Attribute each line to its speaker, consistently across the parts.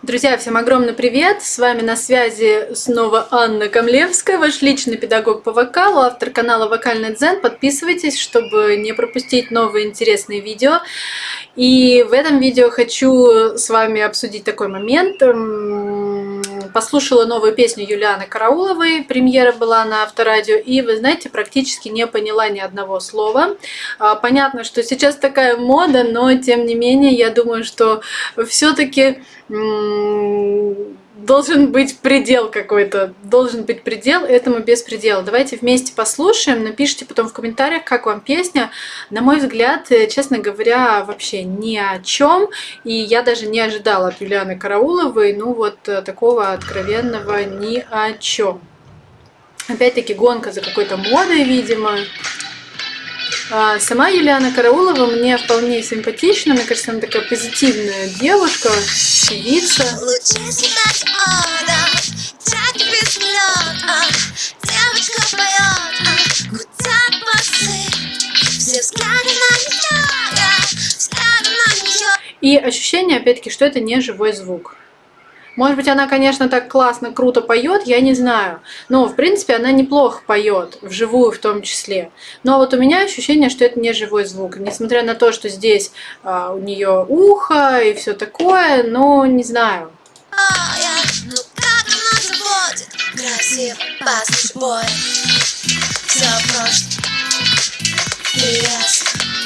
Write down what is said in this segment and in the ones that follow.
Speaker 1: Друзья, всем огромный привет! С вами на связи снова Анна Камлевская, ваш личный педагог по вокалу, автор канала Вокальный Дзен. Подписывайтесь, чтобы не пропустить новые интересные видео. И в этом видео хочу с вами обсудить такой момент. Послушала новую песню Юлианы Карауловой, премьера была на Авторадио, и, вы знаете, практически не поняла ни одного слова. А, понятно, что сейчас такая мода, но, тем не менее, я думаю, что все-таки должен быть предел какой-то, должен быть предел этому беспределу. Давайте вместе послушаем, напишите потом в комментариях, как вам песня. На мой взгляд, э, честно говоря, вообще ни о чем, и я даже не ожидала от Юлианы Карауловой, ну вот э, такого откровенного ни о чем. Опять-таки гонка за какой-то модой, видимо. А сама Юлиана Караулова мне вполне симпатична, мне кажется, она такая позитивная девушка, певица. И ощущение, опять-таки, что это не живой звук. Может быть, она, конечно, так классно, круто поет, я не знаю. Но, в принципе, она неплохо поет, вживую в том числе. Но вот у меня ощущение, что это не живой звук. Несмотря на то, что здесь а, у нее ухо и все такое, но не знаю.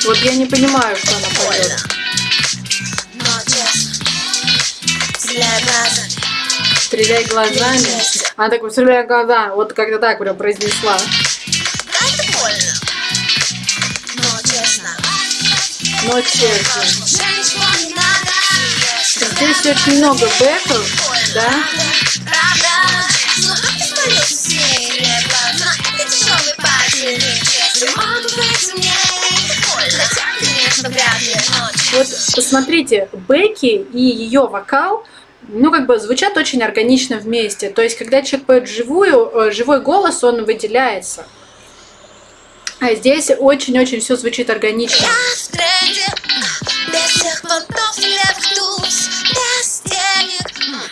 Speaker 1: Вот я не понимаю, что она поет. Стреляй глазами. Она так, стреляй глаза. Вот как-то так прям произнесла. Но честно. Здесь очень много бэков, да? Вот посмотрите, бэки и ее вокал ну, как бы звучат очень органично вместе. То есть, когда человек поет живую, э, живой голос, он выделяется. А здесь очень-очень все звучит органично.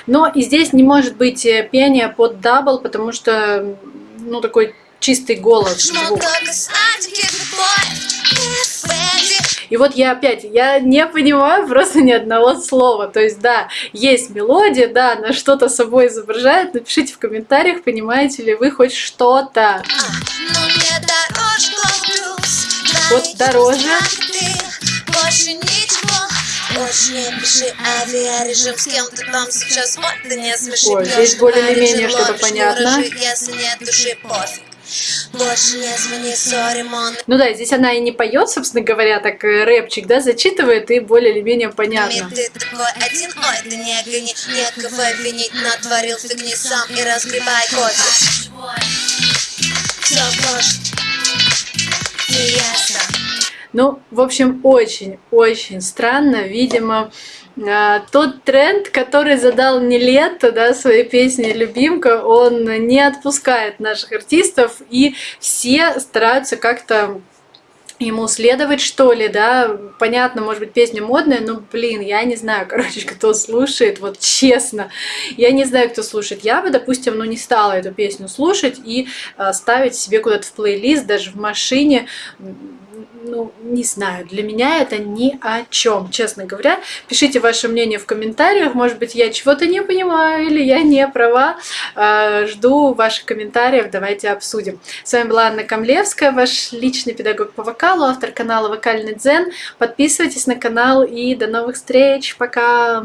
Speaker 1: Но и здесь не может быть э, пение под double, потому что, ну, такой чистый голос. Звук. И вот я опять, я не понимаю просто ни одного слова. То есть, да, есть мелодия, да, она что-то собой изображает. Напишите в комментариях, понимаете ли вы хоть что-то. Вот дороже. Больше не пиши авиарежим с кем-то там сейчас, вот, да не смеши Ой, здесь более-менее что-то понятно. Если нет души, пофиг. Ну да, здесь она и не поет, собственно говоря, так э, рэпчик, да, зачитывает и более или менее понятно. Ты такой один, ой, да не гони, некого винить, натворил фигни сам и разгребай кофе. Ну, в общем, очень-очень странно, видимо, а, тот тренд, который задал не лето, да, своей песне «Любимка», он не отпускает наших артистов, и все стараются как-то ему следовать, что ли, да, понятно, может быть, песня модная, но, блин, я не знаю, короче, кто слушает, вот честно, я не знаю, кто слушает. Я бы, допустим, ну, не стала эту песню слушать и э, ставить себе куда-то в плейлист, даже в машине, ну, не знаю, для меня это ни о чем, честно говоря. Пишите ваше мнение в комментариях, может быть, я чего-то не понимаю или я не права. А, жду ваших комментариев, давайте обсудим. С вами была Анна Камлевская, ваш личный педагог по вокалу, автор канала Вокальный Дзен. Подписывайтесь на канал и до новых встреч, пока!